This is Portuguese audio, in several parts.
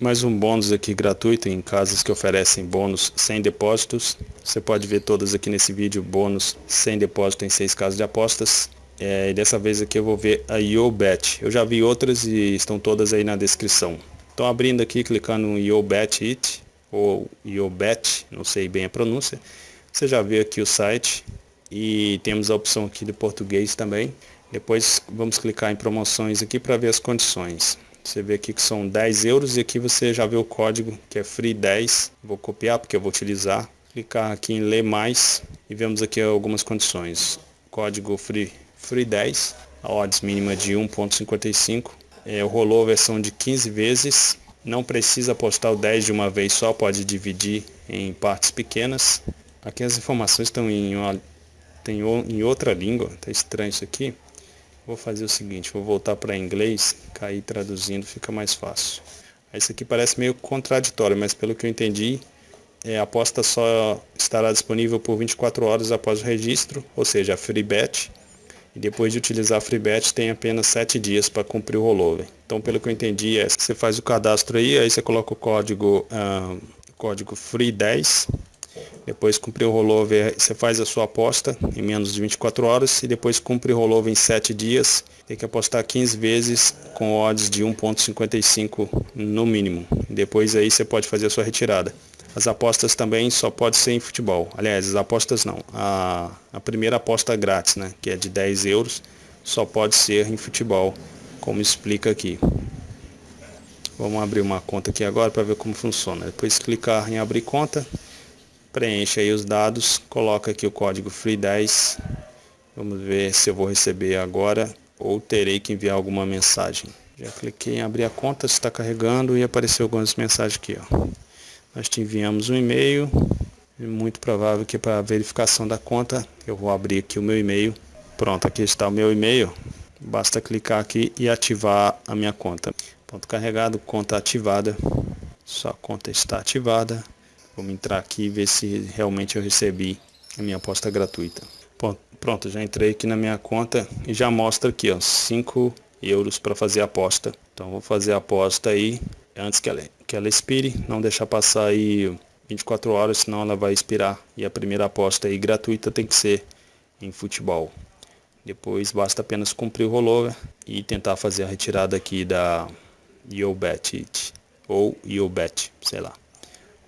mais um bônus aqui gratuito em casas que oferecem bônus sem depósitos. Você pode ver todas aqui nesse vídeo, bônus sem depósito em seis casas de apostas. É, e dessa vez aqui eu vou ver a YoBet. Eu já vi outras e estão todas aí na descrição. Então abrindo aqui, clicando no YoBet It, ou YoBet, não sei bem a pronúncia. Você já vê aqui o site e temos a opção aqui de português também. Depois vamos clicar em promoções aqui para ver as condições. Você vê aqui que são 10 euros e aqui você já vê o código que é free10. Vou copiar porque eu vou utilizar. Clicar aqui em ler mais e vemos aqui algumas condições. Código free, free 10, a odds mínima de 1.55. É, rolou a versão de 15 vezes. Não precisa apostar o 10 de uma vez só, pode dividir em partes pequenas. Aqui as informações estão em, uma, tem em outra língua, tá estranho isso aqui. Vou fazer o seguinte, vou voltar para inglês, cair traduzindo fica mais fácil. Esse aqui parece meio contraditório, mas pelo que eu entendi, é, a aposta só estará disponível por 24 horas após o registro, ou seja, a free bet. E depois de utilizar a free bet tem apenas 7 dias para cumprir o rollover. Então pelo que eu entendi, é, você faz o cadastro aí, aí você coloca o código, ah, código free 10 depois cumprir o rollover, você faz a sua aposta em menos de 24 horas e depois cumpre o rollover em 7 dias. Tem que apostar 15 vezes com odds de 1.55 no mínimo. Depois aí você pode fazer a sua retirada. As apostas também só pode ser em futebol. Aliás, as apostas não. A, a primeira aposta grátis, né, que é de 10 euros, só pode ser em futebol, como explica aqui. Vamos abrir uma conta aqui agora para ver como funciona. Depois clicar em abrir conta preenche aí os dados, coloca aqui o código free10. Vamos ver se eu vou receber agora ou terei que enviar alguma mensagem. Já cliquei em abrir a conta, está carregando e apareceu algumas mensagens aqui. Ó. Nós te enviamos um e-mail, é muito provável que para verificação da conta, eu vou abrir aqui o meu e-mail. Pronto, aqui está o meu e-mail. Basta clicar aqui e ativar a minha conta. Ponto carregado, conta ativada. Sua conta está ativada. Vamos entrar aqui e ver se realmente eu recebi a minha aposta gratuita. Pronto, já entrei aqui na minha conta e já mostra aqui, ó, 5 euros para fazer a aposta. Então vou fazer a aposta aí antes que ela, que ela expire, não deixar passar aí 24 horas, senão ela vai expirar. E a primeira aposta aí gratuita tem que ser em futebol. Depois basta apenas cumprir o rollover e tentar fazer a retirada aqui da YoBet ou YoBet, sei lá.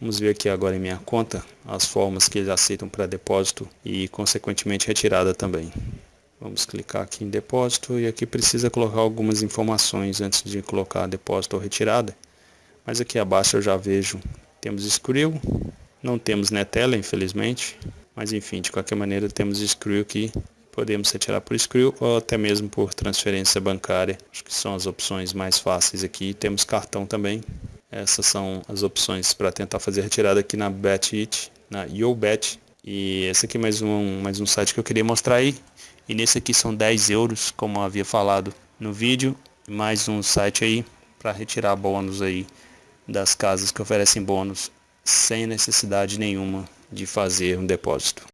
Vamos ver aqui agora em minha conta as formas que eles aceitam para depósito e consequentemente retirada também. Vamos clicar aqui em depósito e aqui precisa colocar algumas informações antes de colocar depósito ou retirada. Mas aqui abaixo eu já vejo, temos Skrill, não temos Netela infelizmente, mas enfim, de qualquer maneira temos Skrill aqui, podemos retirar por Skrill ou até mesmo por transferência bancária, acho que são as opções mais fáceis aqui, temos cartão também, essas são as opções para tentar fazer a retirada aqui na BetIt, na YoBet. E esse aqui é mais um, mais um site que eu queria mostrar aí. E nesse aqui são 10 euros, como eu havia falado no vídeo. Mais um site aí para retirar bônus aí das casas que oferecem bônus sem necessidade nenhuma de fazer um depósito.